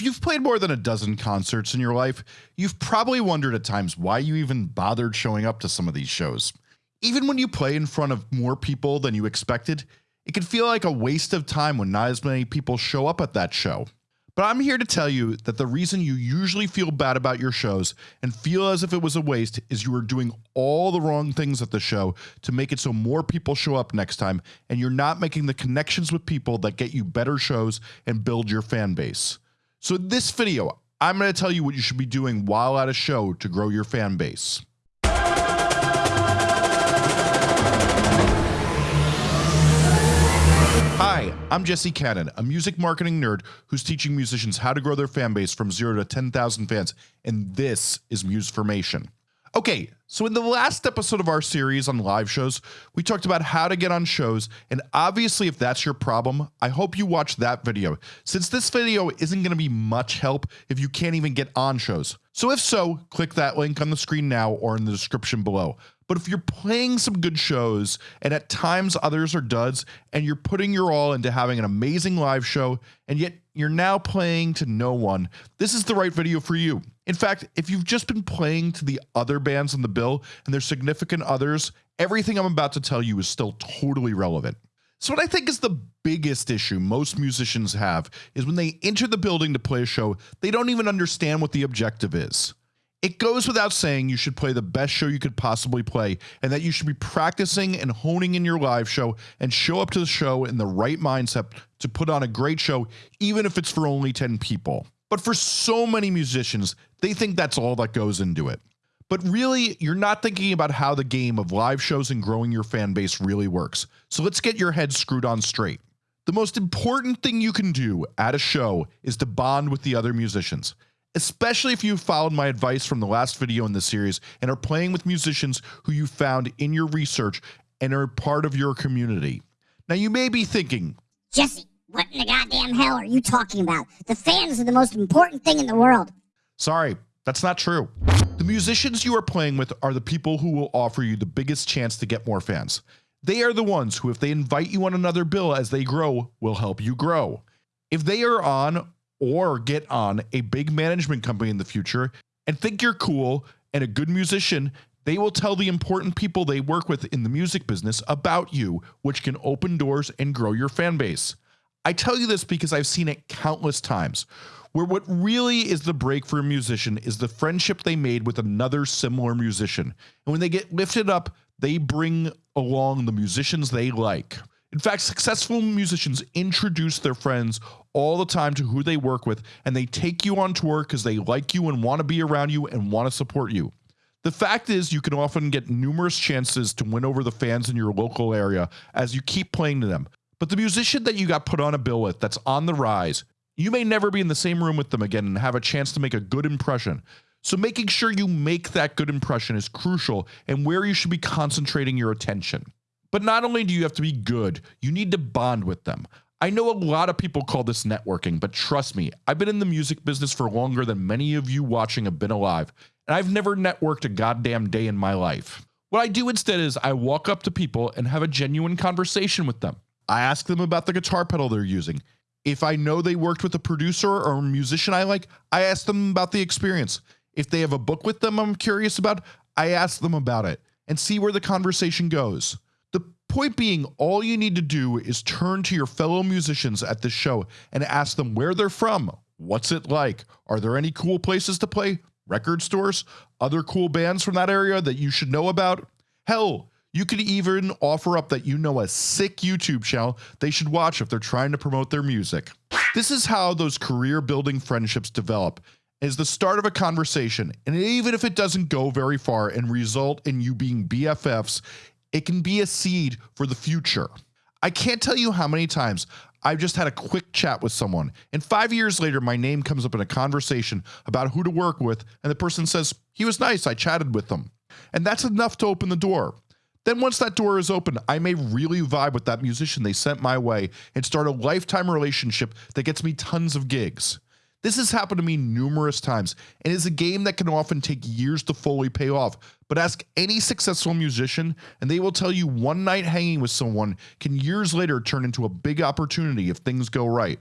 If you've played more than a dozen concerts in your life, you've probably wondered at times why you even bothered showing up to some of these shows. Even when you play in front of more people than you expected, it can feel like a waste of time when not as many people show up at that show. But I'm here to tell you that the reason you usually feel bad about your shows and feel as if it was a waste is you are doing all the wrong things at the show to make it so more people show up next time and you're not making the connections with people that get you better shows and build your fan base. So in this video, I'm going to tell you what you should be doing while at a show to grow your fan base. Hi, I'm Jesse Cannon, a music marketing nerd who's teaching musicians how to grow their fan base from 0 to 10,000 fans, and this is Musformation. Okay, so in the last episode of our series on live shows, we talked about how to get on shows, and obviously if that's your problem, I hope you watch that video, since this video isn't going to be much help if you can't even get on shows. So if so, click that link on the screen now or in the description below. But if you're playing some good shows and at times others are duds and you're putting your all into having an amazing live show and yet you're now playing to no one, this is the right video for you. In fact, if you've just been playing to the other bands on the bill and their significant others, everything I'm about to tell you is still totally relevant. So what I think is the biggest issue most musicians have is when they enter the building to play a show, they don't even understand what the objective is. It goes without saying you should play the best show you could possibly play and that you should be practicing and honing in your live show and show up to the show in the right mindset to put on a great show even if it's for only 10 people. But for so many musicians, they think that's all that goes into it. But really, you're not thinking about how the game of live shows and growing your fan base really works. So let's get your head screwed on straight. The most important thing you can do at a show is to bond with the other musicians especially if you followed my advice from the last video in this series and are playing with musicians who you found in your research and are part of your community. Now you may be thinking, Jesse, what in the goddamn hell are you talking about? The fans are the most important thing in the world. Sorry, that's not true. The musicians you are playing with are the people who will offer you the biggest chance to get more fans. They are the ones who, if they invite you on another bill as they grow, will help you grow. If they are on or get on a big management company in the future and think you're cool and a good musician, they will tell the important people they work with in the music business about you, which can open doors and grow your fan base. I tell you this because I've seen it countless times where what really is the break for a musician is the friendship they made with another similar musician. And when they get lifted up, they bring along the musicians they like. In fact, successful musicians introduce their friends all the time to who they work with and they take you on tour because they like you and want to be around you and want to support you. The fact is you can often get numerous chances to win over the fans in your local area as you keep playing to them. But the musician that you got put on a bill with that's on the rise, you may never be in the same room with them again and have a chance to make a good impression. So making sure you make that good impression is crucial and where you should be concentrating your attention. But not only do you have to be good, you need to bond with them. I know a lot of people call this networking, but trust me, I've been in the music business for longer than many of you watching have been alive, and I've never networked a goddamn day in my life. What I do instead is I walk up to people and have a genuine conversation with them. I ask them about the guitar pedal they're using. If I know they worked with a producer or a musician I like, I ask them about the experience. If they have a book with them I'm curious about, I ask them about it and see where the conversation goes. The point being, all you need to do is turn to your fellow musicians at this show and ask them where they're from. What's it like? Are there any cool places to play? Record stores? Other cool bands from that area that you should know about? Hell, you could even offer up that you know a sick YouTube channel they should watch if they're trying to promote their music. This is how those career building friendships develop is the start of a conversation and even if it doesn't go very far and result in you being BFFs it can be a seed for the future. I can't tell you how many times I've just had a quick chat with someone and five years later my name comes up in a conversation about who to work with and the person says he was nice I chatted with them and that's enough to open the door then once that door is open I may really vibe with that musician they sent my way and start a lifetime relationship that gets me tons of gigs this has happened to me numerous times and is a game that can often take years to fully pay off. But ask any successful musician and they will tell you one night hanging with someone can years later turn into a big opportunity if things go right.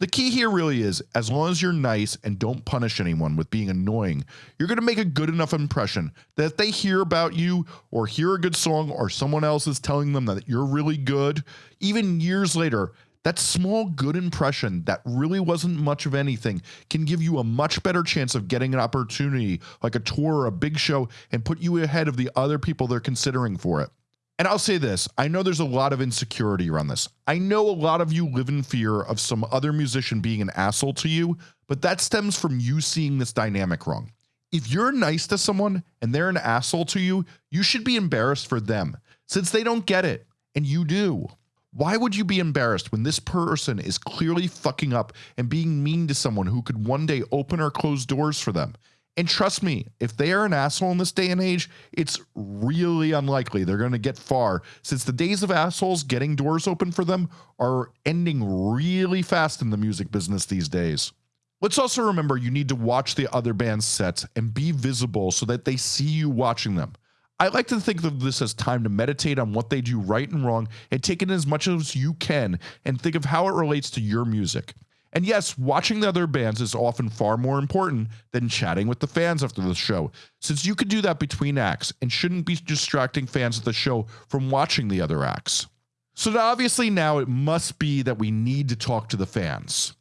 The key here really is as long as you're nice and don't punish anyone with being annoying, you're going to make a good enough impression that if they hear about you or hear a good song or someone else is telling them that you're really good, even years later, that small good impression that really wasn't much of anything can give you a much better chance of getting an opportunity like a tour or a big show and put you ahead of the other people they're considering for it. And I'll say this I know there's a lot of insecurity around this. I know a lot of you live in fear of some other musician being an asshole to you, but that stems from you seeing this dynamic wrong. If you're nice to someone and they're an asshole to you, you should be embarrassed for them since they don't get it and you do. Why would you be embarrassed when this person is clearly fucking up and being mean to someone who could one day open or close doors for them? And trust me, if they are an asshole in this day and age, it's really unlikely they're going to get far since the days of assholes getting doors open for them are ending really fast in the music business these days. Let's also remember you need to watch the other band's sets and be visible so that they see you watching them. I like to think of this as time to meditate on what they do right and wrong and take in as much as you can and think of how it relates to your music. And yes, watching the other bands is often far more important than chatting with the fans after the show, since you could do that between acts and shouldn't be distracting fans of the show from watching the other acts. So obviously now it must be that we need to talk to the fans.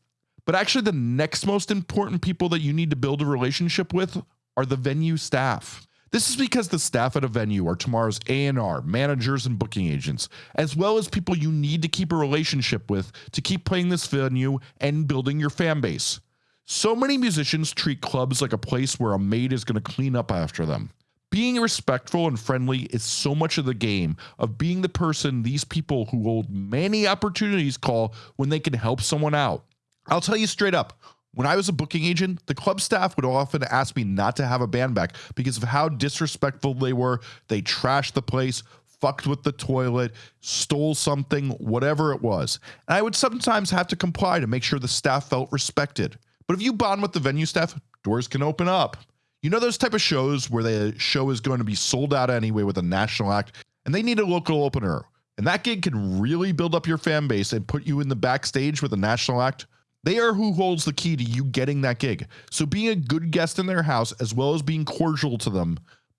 But actually the next most important people that you need to build a relationship with are the venue staff. This is because the staff at a venue are tomorrow's A&R, managers and booking agents, as well as people you need to keep a relationship with to keep playing this venue and building your fan base. So many musicians treat clubs like a place where a maid is going to clean up after them. Being respectful and friendly is so much of the game of being the person these people who hold many opportunities call when they can help someone out. I'll tell you straight up, when I was a booking agent, the club staff would often ask me not to have a band back because of how disrespectful they were. They trashed the place, fucked with the toilet, stole something, whatever it was. And I would sometimes have to comply to make sure the staff felt respected. But if you bond with the venue staff, doors can open up. You know those type of shows where the show is going to be sold out anyway with a national act and they need a local opener. And that gig can really build up your fan base and put you in the backstage with a national act. They are who holds the key to you getting that gig. So being a good guest in their house, as well as being cordial to them,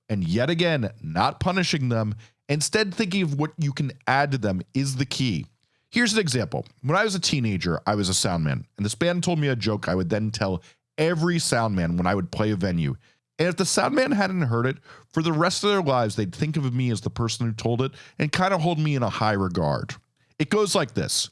and yet again, not punishing them, instead thinking of what you can add to them is the key. Here's an example. When I was a teenager, I was a soundman, and this band told me a joke I would then tell every soundman when I would play a venue. And if the soundman hadn't heard it, for the rest of their lives, they'd think of me as the person who told it and kind of hold me in a high regard. It goes like this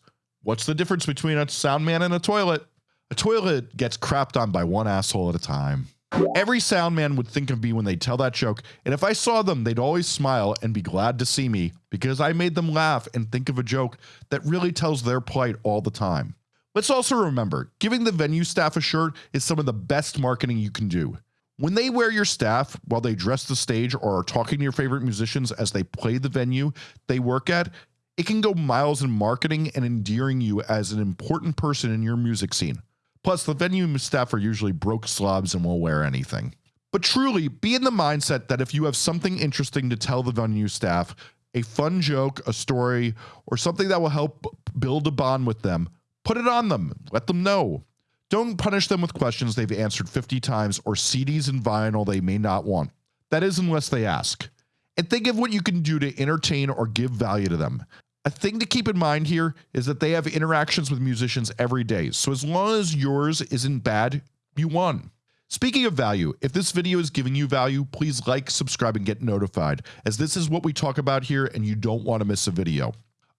What's the difference between a sound man and a toilet? A toilet gets crapped on by one asshole at a time. Every sound man would think of me when they tell that joke, and if I saw them, they'd always smile and be glad to see me because I made them laugh and think of a joke that really tells their plight all the time. Let's also remember, giving the venue staff a shirt is some of the best marketing you can do. When they wear your staff while they dress the stage or are talking to your favorite musicians as they play the venue they work at, it can go miles in marketing and endearing you as an important person in your music scene. Plus, the venue staff are usually broke slobs and will wear anything. But truly, be in the mindset that if you have something interesting to tell the venue staff, a fun joke, a story, or something that will help build a bond with them, put it on them. Let them know. Don't punish them with questions they've answered 50 times or CDs and vinyl they may not want. That is, unless they ask. And think of what you can do to entertain or give value to them. A thing to keep in mind here is that they have interactions with musicians every day. So as long as yours isn't bad, you won. Speaking of value, if this video is giving you value, please like, subscribe, and get notified, as this is what we talk about here and you don't want to miss a video.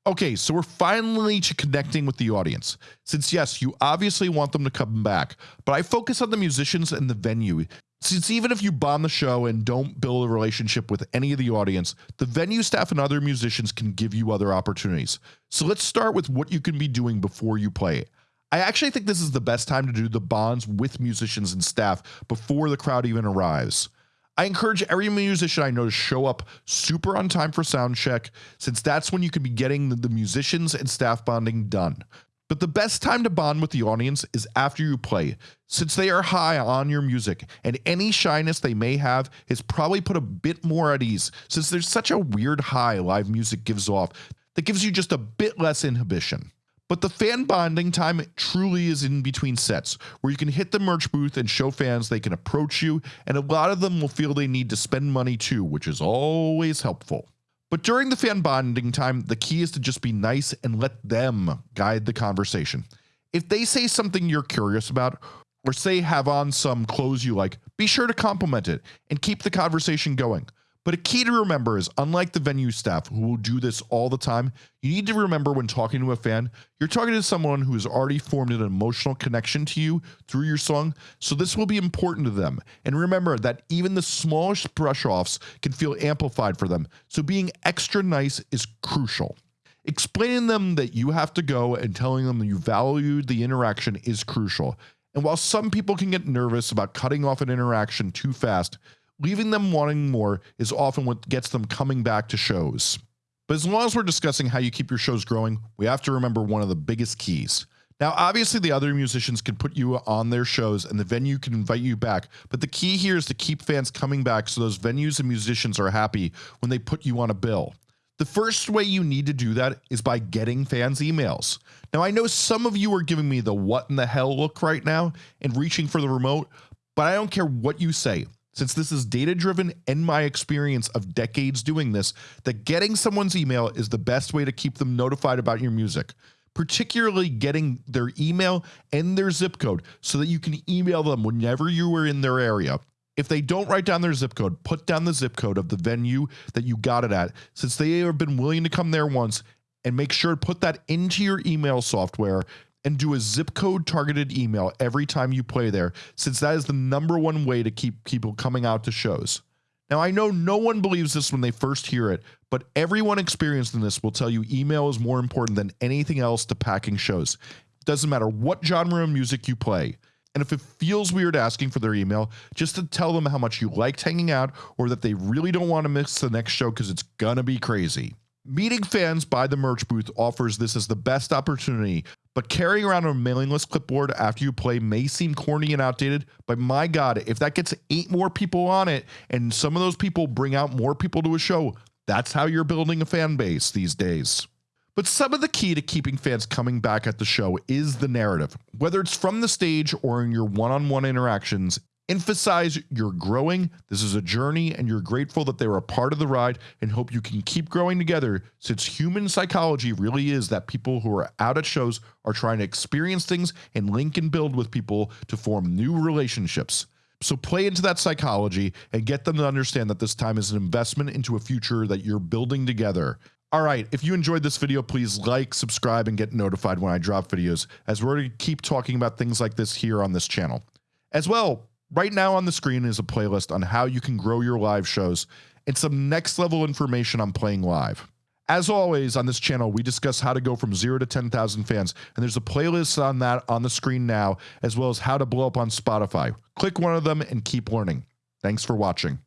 Okay, so we're finally to connecting with the audience. Since yes, you obviously want them to come back, but I focus on the musicians and the venue since even if you bomb the show and don't build a relationship with any of the audience, the venue staff and other musicians can give you other opportunities. So let's start with what you can be doing before you play. I actually think this is the best time to do the bonds with musicians and staff before the crowd even arrives. I encourage every musician I know to show up super on time for sound check, since that's when you can be getting the musicians and staff bonding done. But the best time to bond with the audience is after you play, since they are high on your music, and any shyness they may have is probably put a bit more at ease, since there's such a weird high live music gives off that gives you just a bit less inhibition. But the fan bonding time truly is in between sets, where you can hit the merch booth and show fans they can approach you, and a lot of them will feel they need to spend money too, which is always helpful. But during the fan bonding time, the key is to just be nice and let them guide the conversation. If they say something you're curious about, or say have on some clothes you like, be sure to compliment it and keep the conversation going. But a key to remember is unlike the venue staff who will do this all the time, you need to remember when talking to a fan, you're talking to someone who has already formed an emotional connection to you through your song, so this will be important to them. And remember that even the smallest brush offs can feel amplified for them, so being extra nice is crucial. Explaining them that you have to go and telling them you value the interaction is crucial. And while some people can get nervous about cutting off an interaction too fast, leaving them wanting more is often what gets them coming back to shows. But as long as we're discussing how you keep your shows growing, we have to remember one of the biggest keys. Now, obviously, the other musicians can put you on their shows and the venue can invite you back, but the key here is to keep fans coming back so those venues and musicians are happy when they put you on a bill. The first way you need to do that is by getting fans' emails. Now, I know some of you are giving me the what in the hell look right now and reaching for the remote, but I don't care what you say. Since this is data driven and my experience of decades doing this, that getting someone's email is the best way to keep them notified about your music, particularly getting their email and their zip code so that you can email them whenever you are in their area. If they don't write down their zip code, put down the zip code of the venue that you got it at, since they have been willing to come there once, and make sure to put that into your email software and do a zip code targeted email every time you play there, since that is the number one way to keep people coming out to shows. Now, I know no one believes this when they first hear it, but everyone experienced in this will tell you email is more important than anything else to packing shows. It doesn't matter what genre of music you play. And if it feels weird asking for their email, just to tell them how much you liked hanging out or that they really don't want to miss the next show because it's gonna be crazy. Meeting fans by the merch booth offers this as the best opportunity, but carrying around a mailing list clipboard after you play may seem corny and outdated, but my god, if that gets eight more people on it and some of those people bring out more people to a show, that's how you're building a fan base these days. But some of the key to keeping fans coming back at the show is the narrative. Whether it's from the stage or in your one on one interactions, Emphasize you're growing. This is a journey, and you're grateful that they were a part of the ride and hope you can keep growing together since human psychology really is that people who are out at shows are trying to experience things and link and build with people to form new relationships. So play into that psychology and get them to understand that this time is an investment into a future that you're building together. All right, if you enjoyed this video, please like, subscribe, and get notified when I drop videos, as we're going to keep talking about things like this here on this channel. As well, Right now on the screen is a playlist on how you can grow your live shows and some next level information on playing live. As always on this channel, we discuss how to go from zero to 10,000 fans, and there's a playlist on that on the screen now, as well as how to blow up on Spotify. Click one of them and keep learning. Thanks for watching.